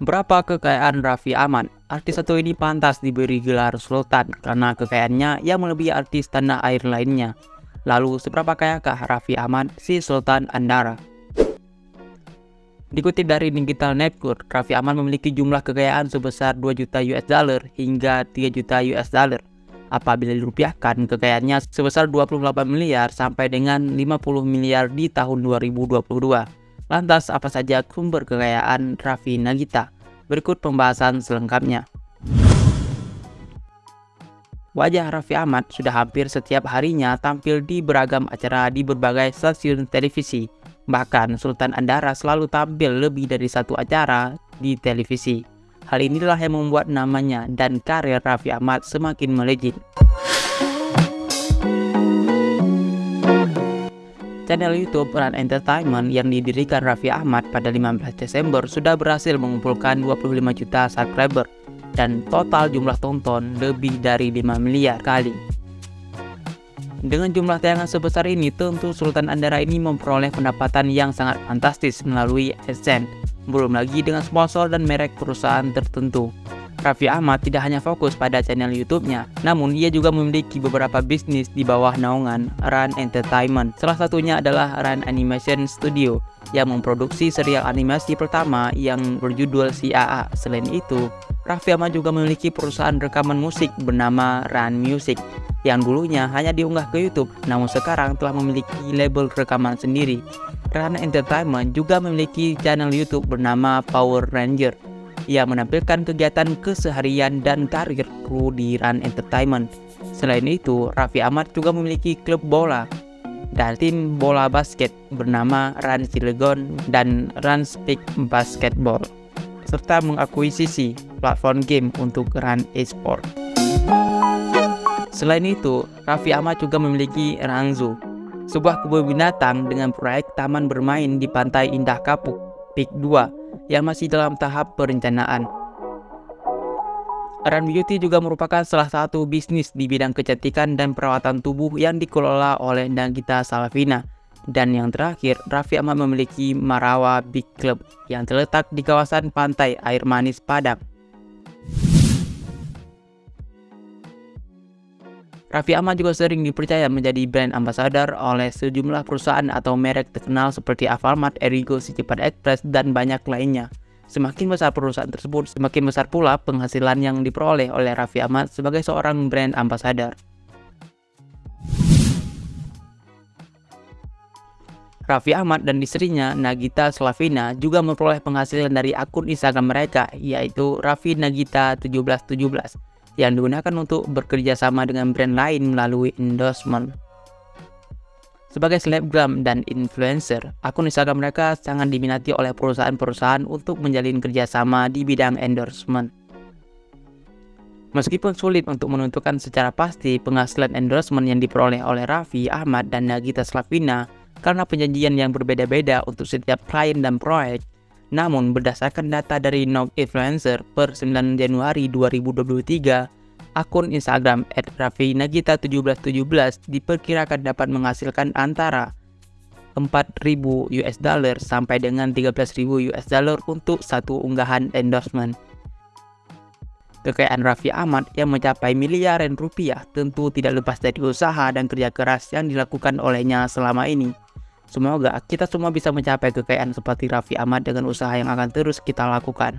Berapa kekayaan Raffi Ahmad? Artis satu ini pantas diberi gelar Sultan karena kekayaannya yang melebihi artis tanah air lainnya. Lalu, seberapa kayakah Raffi Ahmad si Sultan Andara? Dikutip dari Digital Network, Raffi Ahmad memiliki jumlah kekayaan sebesar 2 juta US dollar hingga 3 juta US dollar. Apabila dirupiahkan, kekayaannya sebesar 28 miliar sampai dengan 50 miliar di tahun 2022. Lantas apa saja sumber kekayaan Raffi Nagita? Berikut pembahasan selengkapnya. Wajah Raffi Ahmad sudah hampir setiap harinya tampil di beragam acara di berbagai stasiun televisi. Bahkan Sultan Andara selalu tampil lebih dari satu acara di televisi. Hal inilah yang membuat namanya dan karir Raffi Ahmad semakin melejit. Channel YouTube Run Entertainment yang didirikan Raffi Ahmad pada 15 Desember sudah berhasil mengumpulkan 25 juta subscriber dan total jumlah tonton lebih dari 5 miliar kali. Dengan jumlah tayangan sebesar ini, tentu Sultan Andara ini memperoleh pendapatan yang sangat fantastis melalui AdSense, belum lagi dengan sponsor dan merek perusahaan tertentu. Raffi Ahmad tidak hanya fokus pada channel YouTube-nya, namun ia juga memiliki beberapa bisnis di bawah naungan Run Entertainment. Salah satunya adalah Run Animation Studio yang memproduksi serial animasi pertama yang berjudul CAA. Selain itu, Raffi Ahmad juga memiliki perusahaan rekaman musik bernama Run Music yang dulunya hanya diunggah ke YouTube, namun sekarang telah memiliki label rekaman sendiri. Run Entertainment juga memiliki channel YouTube bernama Power Ranger ia menampilkan kegiatan keseharian dan karir kru di Run Entertainment. Selain itu, Raffi Ahmad juga memiliki klub bola dan tim bola basket bernama Run Cilegon dan Run Speak Basketball, serta mengakuisisi platform game untuk Run Esport. Selain itu, Raffi Ahmad juga memiliki Rangzu, sebuah kebun binatang dengan proyek taman bermain di Pantai Indah Kapuk, Peak 2, yang masih dalam tahap perencanaan. Run Beauty juga merupakan salah satu bisnis di bidang kecantikan dan perawatan tubuh yang dikelola oleh Nagita Salavina. Dan yang terakhir, Raffi Ahmad memiliki Marawa Big Club yang terletak di kawasan pantai air manis Padang. Raffi Ahmad juga sering dipercaya menjadi brand ambassador oleh sejumlah perusahaan atau merek terkenal seperti Alfamart, Erigo, Cepat Express, dan banyak lainnya. Semakin besar perusahaan tersebut, semakin besar pula penghasilan yang diperoleh oleh Raffi Ahmad sebagai seorang brand ambassador. Raffi Ahmad dan istrinya Nagita Slavina juga memperoleh penghasilan dari akun Instagram mereka yaitu Raffi Nagita 1717 yang digunakan untuk bekerja sama dengan brand lain melalui endorsement. Sebagai selebgram dan influencer, akun Instagram mereka sangat diminati oleh perusahaan-perusahaan untuk menjalin kerjasama di bidang endorsement. Meskipun sulit untuk menentukan secara pasti penghasilan endorsement yang diperoleh oleh Raffi, Ahmad, dan Nagita Slavina karena penjanjian yang berbeda-beda untuk setiap klien dan proyek, namun berdasarkan data dari Nog Influencer per 9 Januari 2023, akun Instagram @raffinagita1717 diperkirakan dapat menghasilkan antara 4.000 US dollar sampai dengan 13.000 US dollar untuk satu unggahan endorsement. Kekayaan Raffi Ahmad yang mencapai miliaran rupiah tentu tidak lepas dari usaha dan kerja keras yang dilakukan olehnya selama ini. Semoga kita semua bisa mencapai kekayaan seperti Raffi Ahmad dengan usaha yang akan terus kita lakukan.